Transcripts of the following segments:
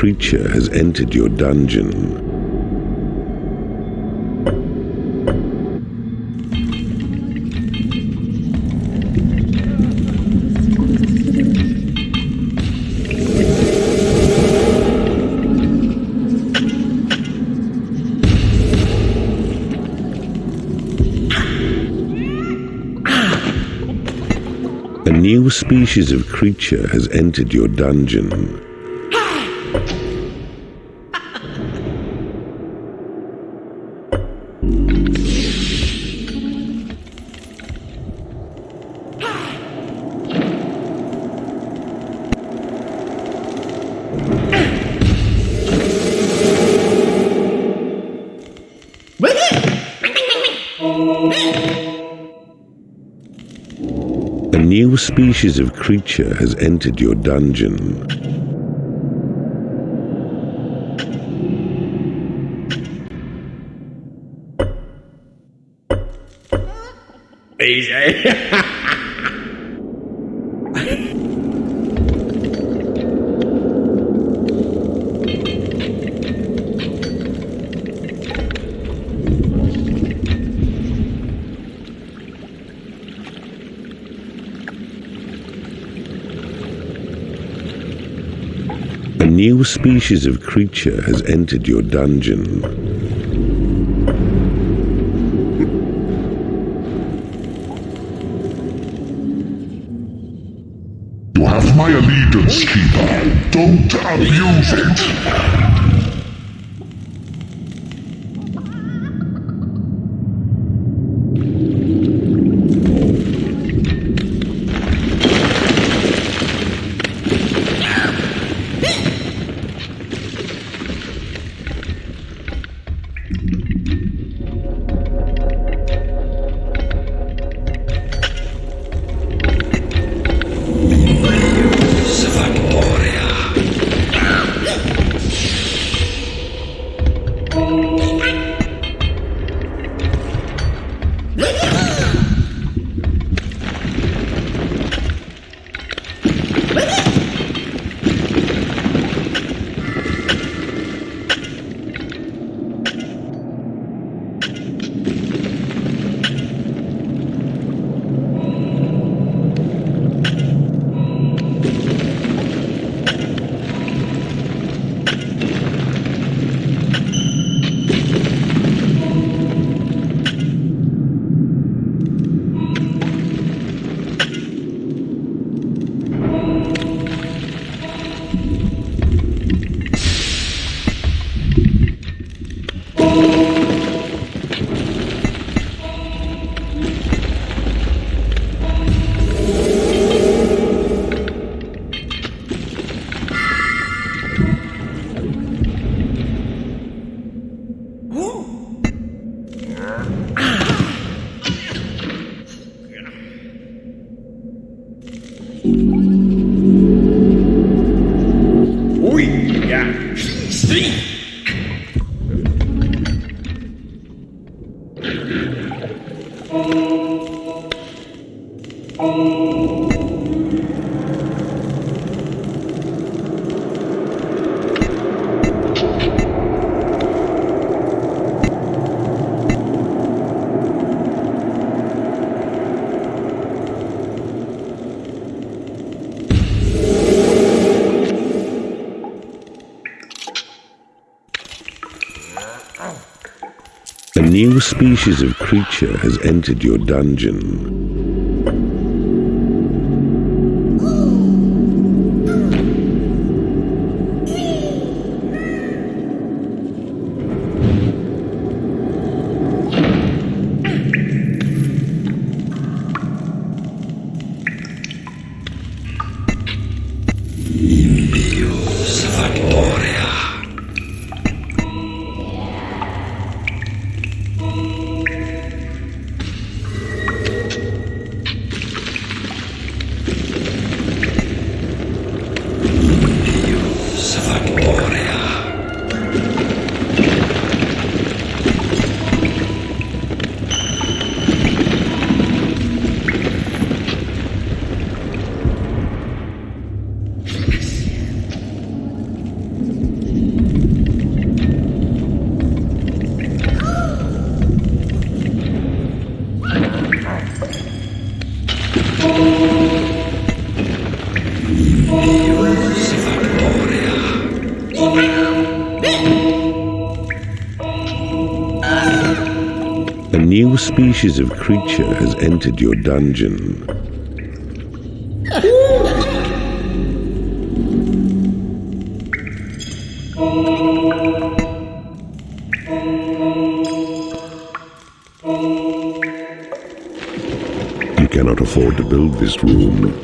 Creature has entered your dungeon. A new species of creature has entered your dungeon. New species of creature has entered your dungeon. Easy. New species of creature has entered your dungeon. You have my allegiance, Keeper. Don't abuse it. New species of creature has entered your dungeon. A new species of creature has entered your dungeon. You cannot afford to build this room.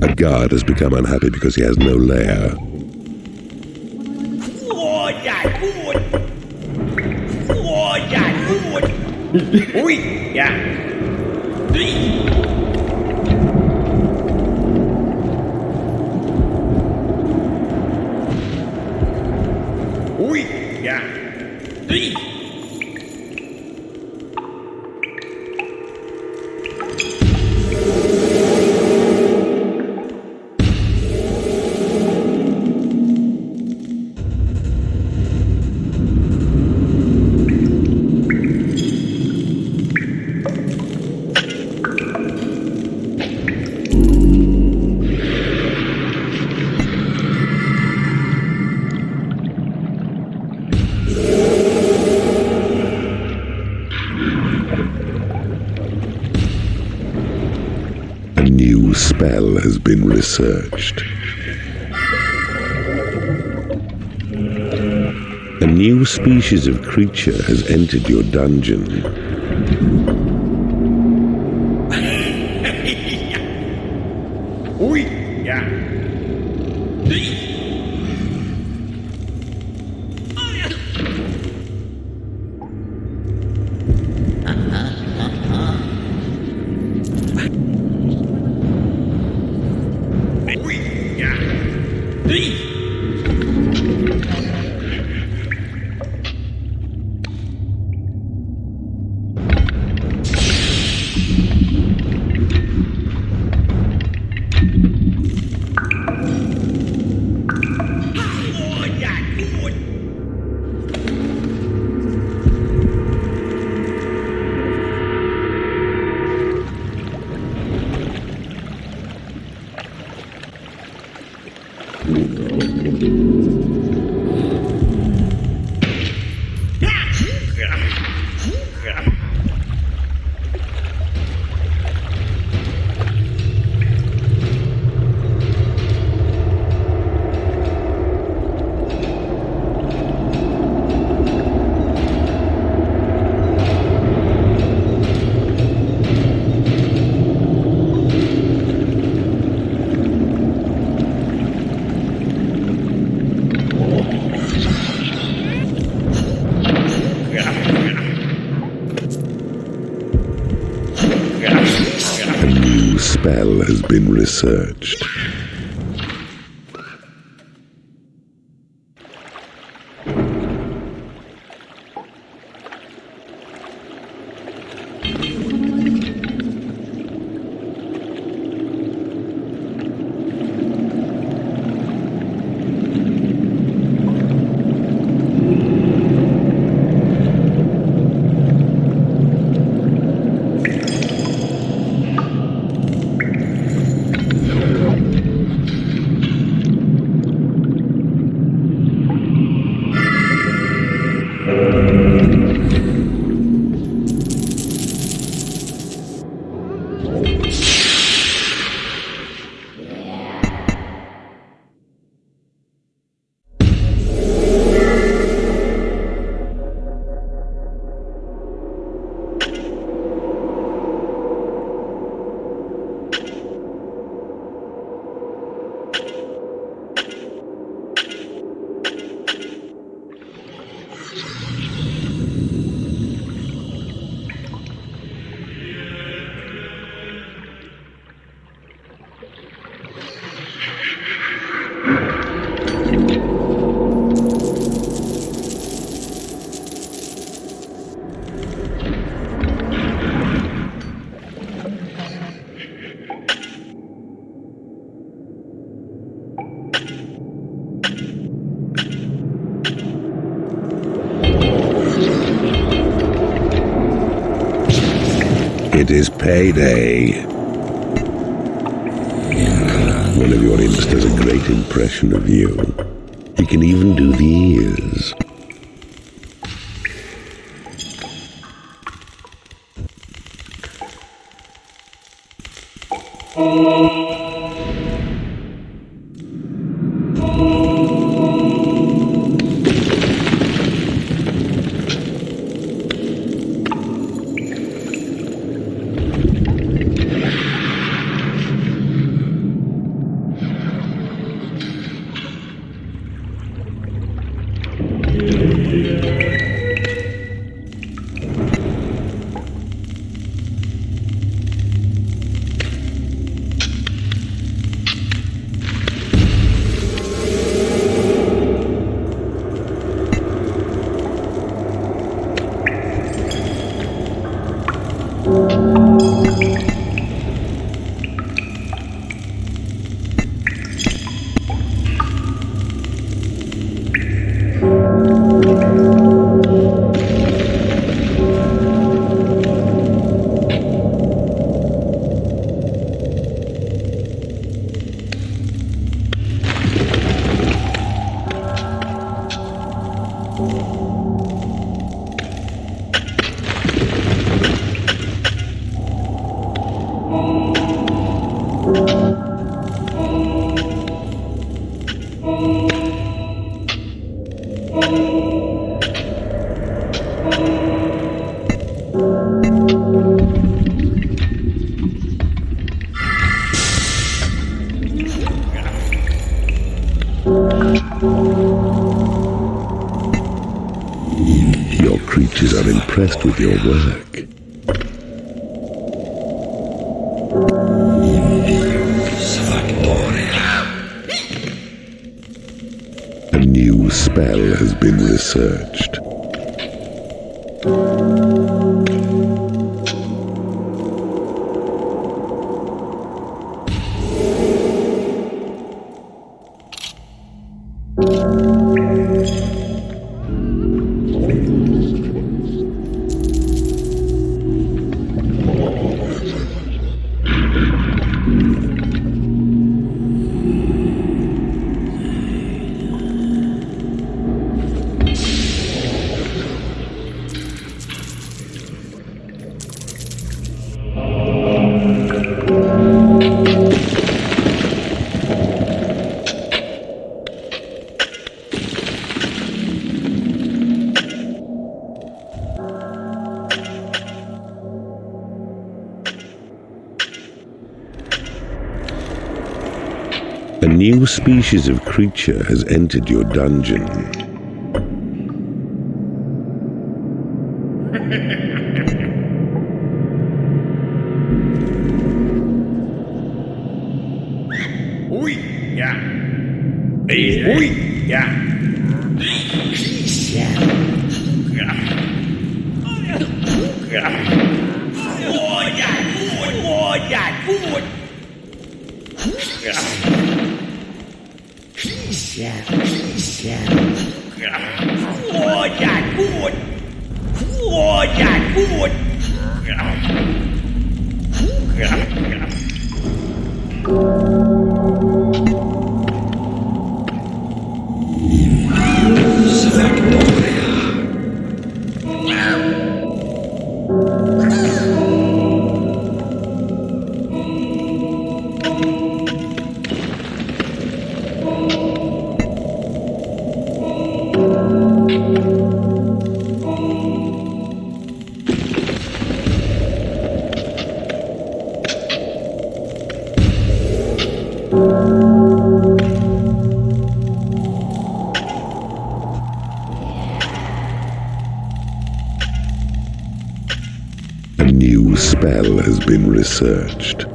A guard has become unhappy because he has no lair. Ui, dạ. Yeah. Been researched. A new species of creature has entered your dungeon. Spell has been researched. It is payday. One of your imps does a great impression of you. He can even do the ears. Oh. A new species of creature has entered your dungeon. new spell has been researched.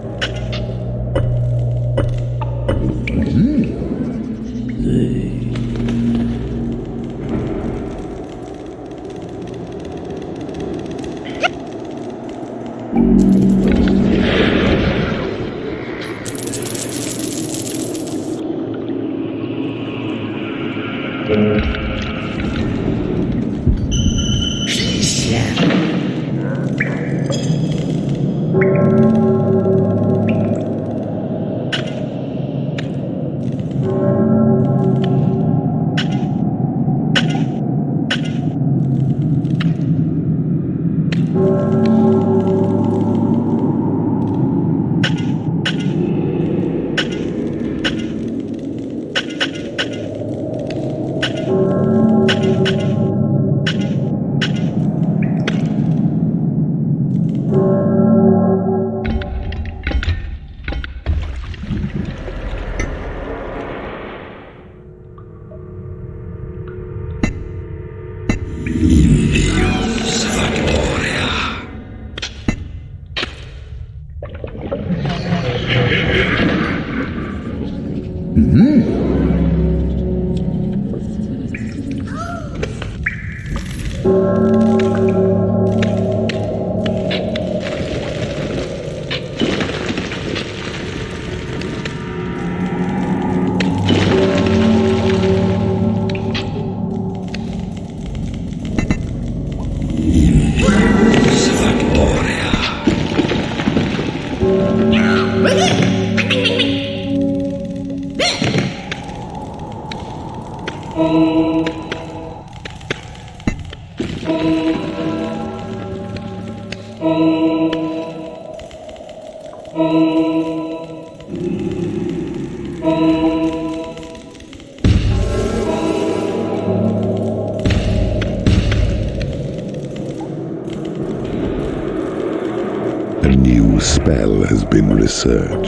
Been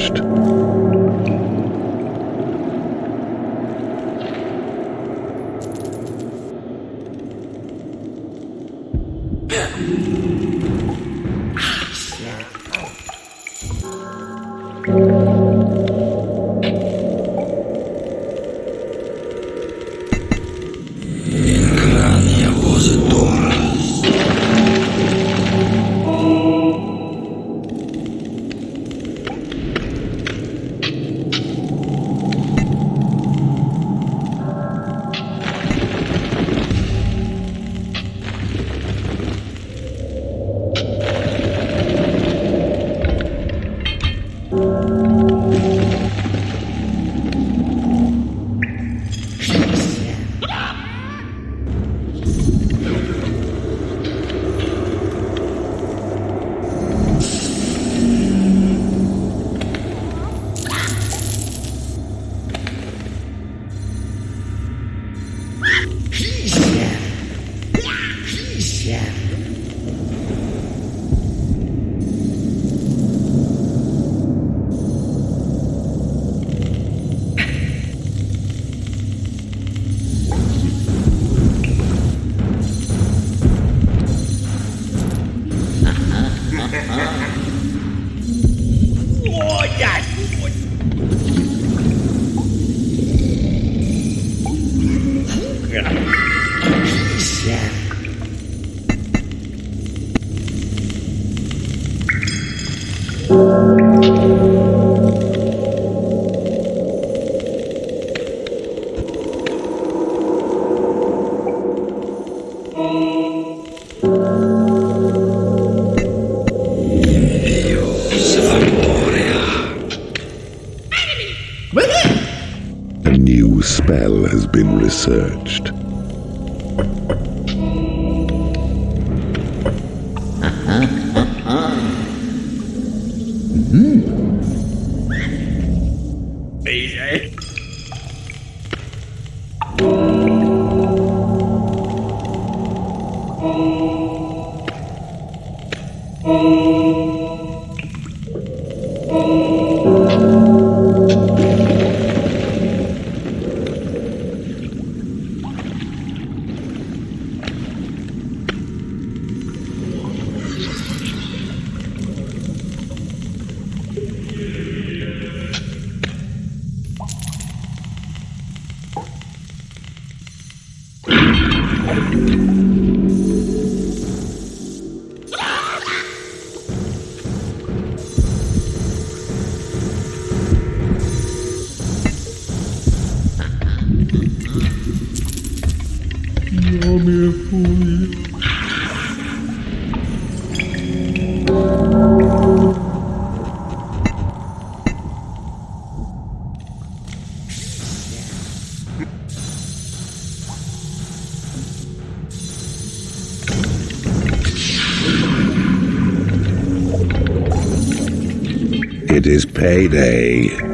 payday.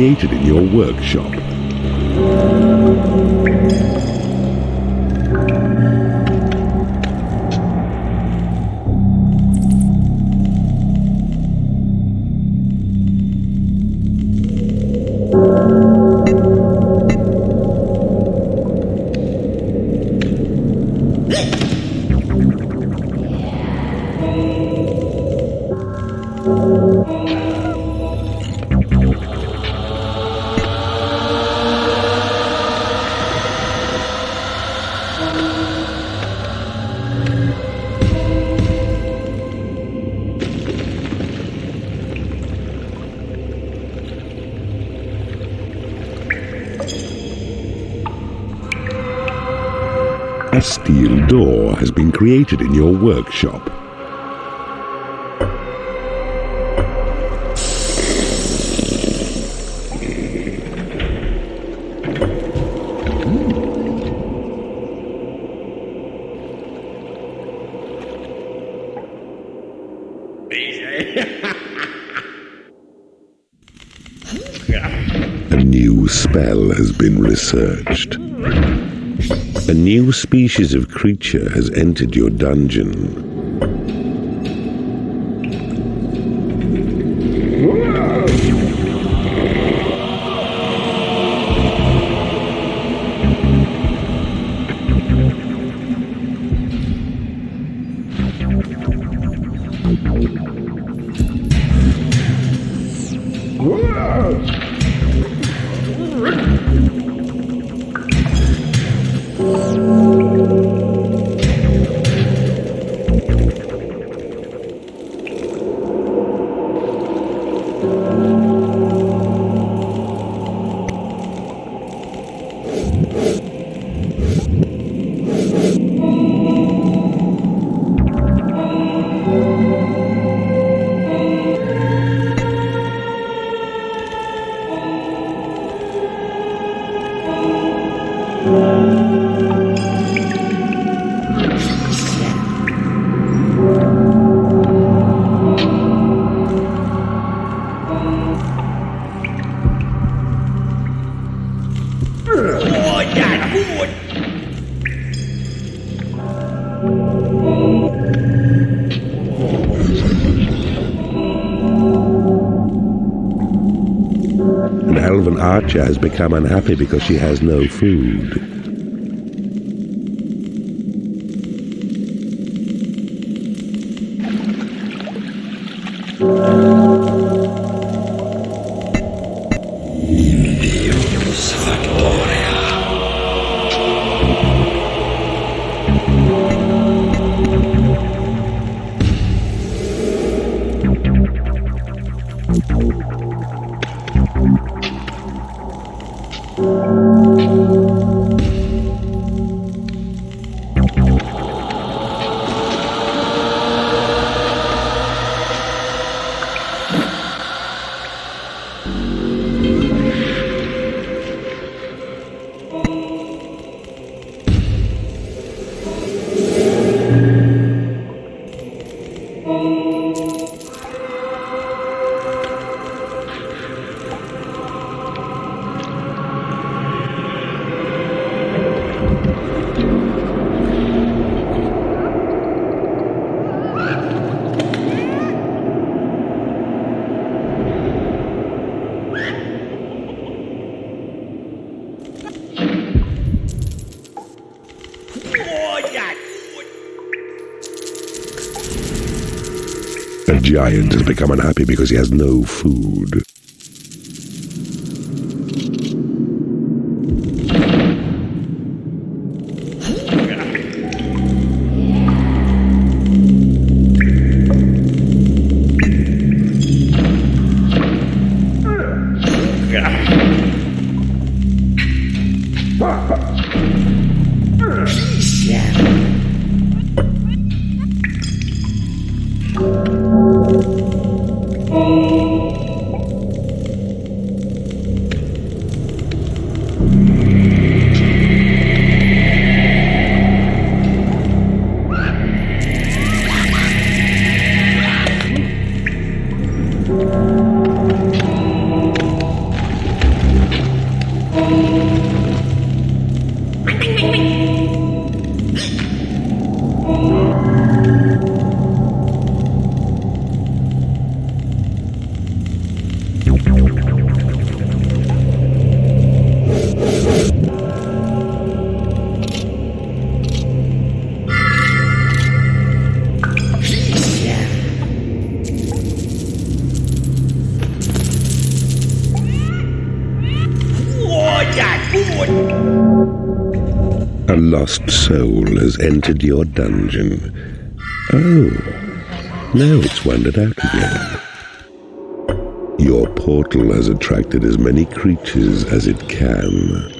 Created in your workshop. Has been created in your workshop. A new spell has been researched. New species of creature has entered your dungeon. Archer has become unhappy because she has no food. Giant has become unhappy because he has no food. Lost soul has entered your dungeon. Oh, now it's wandered out again. Your portal has attracted as many creatures as it can.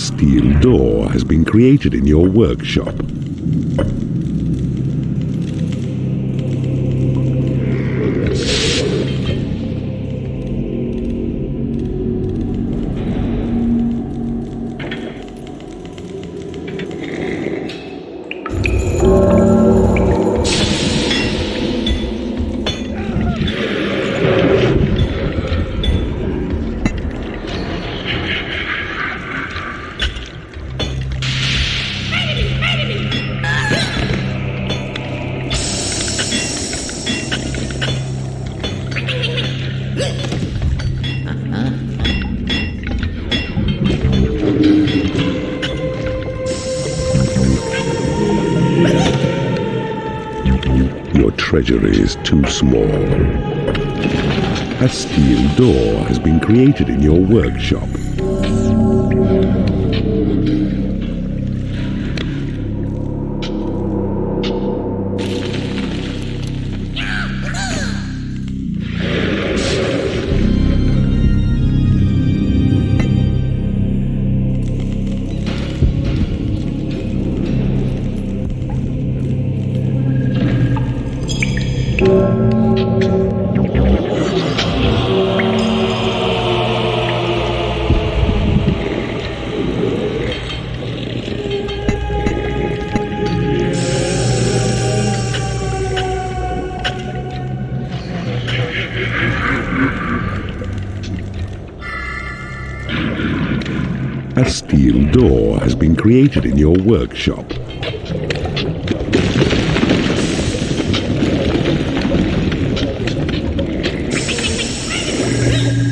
Steel door has been created in your workshop. Treasury is too small. A steel door has been created in your workshop. In your workshop.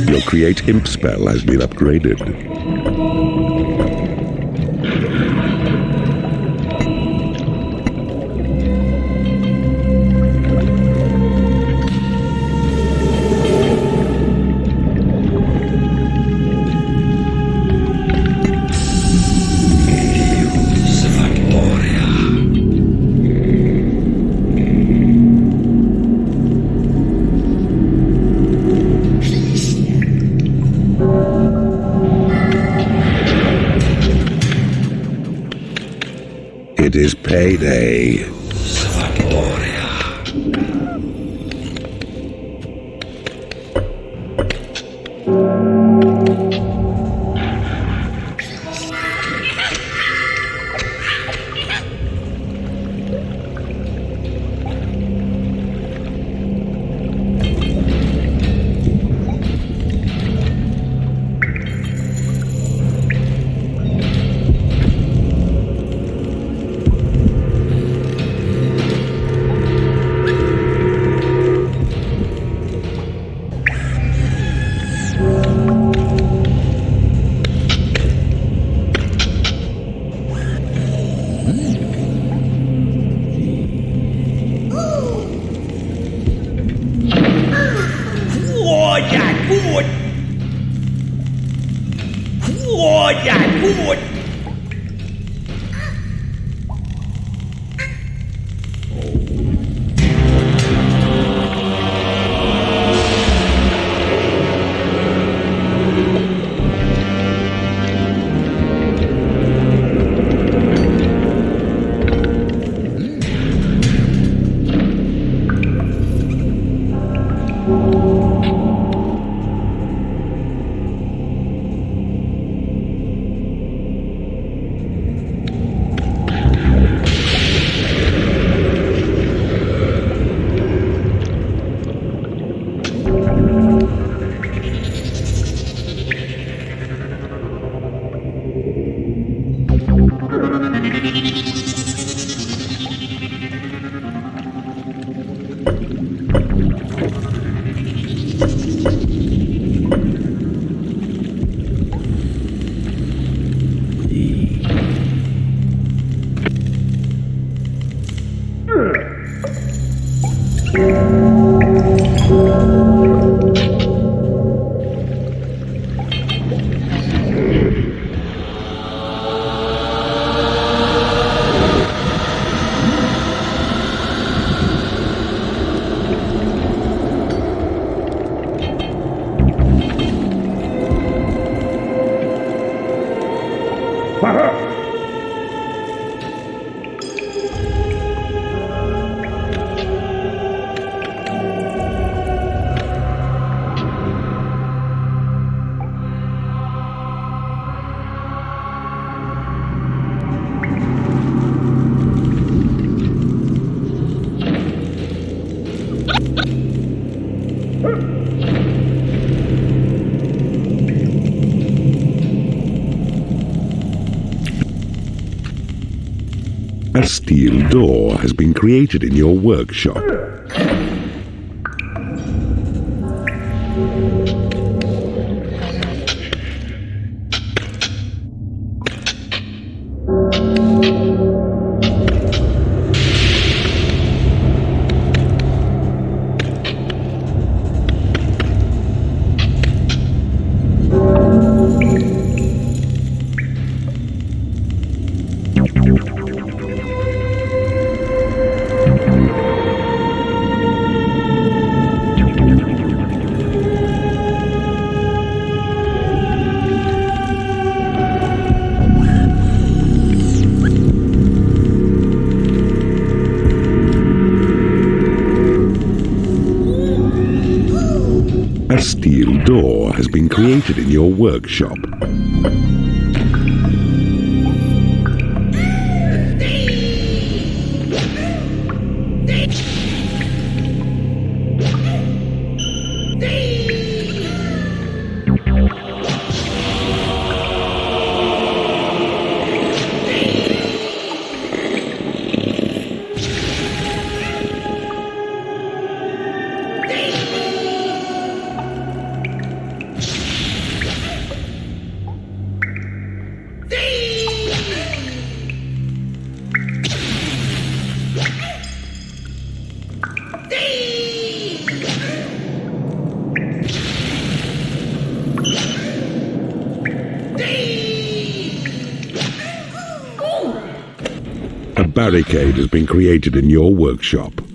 Your Create Imp spell has been upgraded. Payday. Steel door has been created in your workshop. In your workshop. Barricade has been created in your workshop.